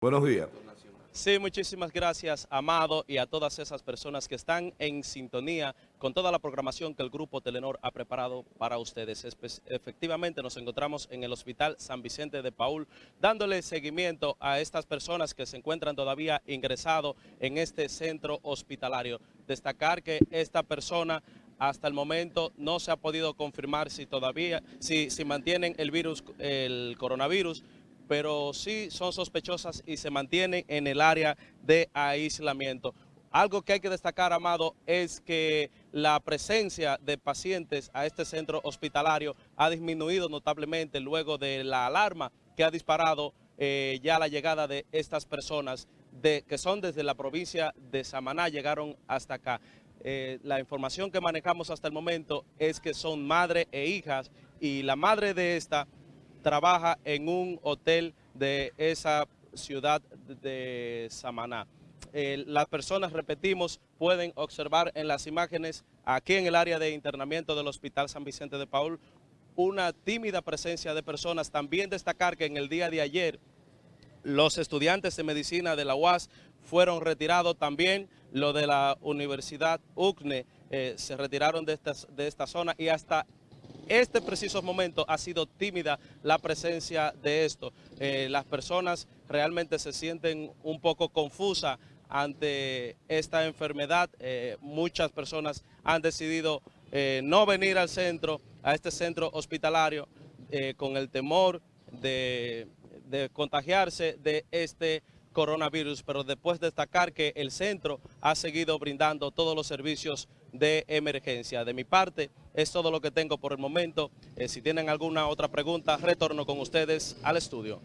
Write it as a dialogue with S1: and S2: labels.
S1: Buenos días.
S2: Sí, muchísimas gracias, Amado, y a todas esas personas que están en sintonía con toda la programación que el Grupo Telenor ha preparado para ustedes. efectivamente, nos encontramos en el Hospital San Vicente de Paul, dándole seguimiento a estas personas que se encuentran todavía ingresados en este centro hospitalario. Destacar que esta persona hasta el momento no se ha podido confirmar si todavía, si, si mantienen el virus, el coronavirus, pero sí son sospechosas y se mantienen en el área de aislamiento. Algo que hay que destacar, Amado, es que la presencia de pacientes a este centro hospitalario ha disminuido notablemente luego de la alarma que ha disparado eh, ya la llegada de estas personas de, que son desde la provincia de Samaná, llegaron hasta acá. Eh, la información que manejamos hasta el momento es que son madre e hijas y la madre de esta trabaja en un hotel de esa ciudad de Samaná. Eh, las personas, repetimos, pueden observar en las imágenes aquí en el área de internamiento del Hospital San Vicente de Paul una tímida presencia de personas. También destacar que en el día de ayer los estudiantes de medicina de la UAS fueron retirados también, lo de la Universidad UCNE eh, se retiraron de de esta zona y hasta este preciso momento ha sido tímida la presencia de esto. Eh, las personas realmente se sienten un poco confusas ante esta enfermedad. Eh, muchas personas han decidido eh, no venir al centro, a este centro hospitalario, con el temor de, de contagiarse de este coronavirus, pero después destacar que el centro ha seguido brindando todos los servicios de emergencia. De mi parte, es todo lo que tengo por el momento. Eh, si tienen alguna otra pregunta, retorno con ustedes al estudio.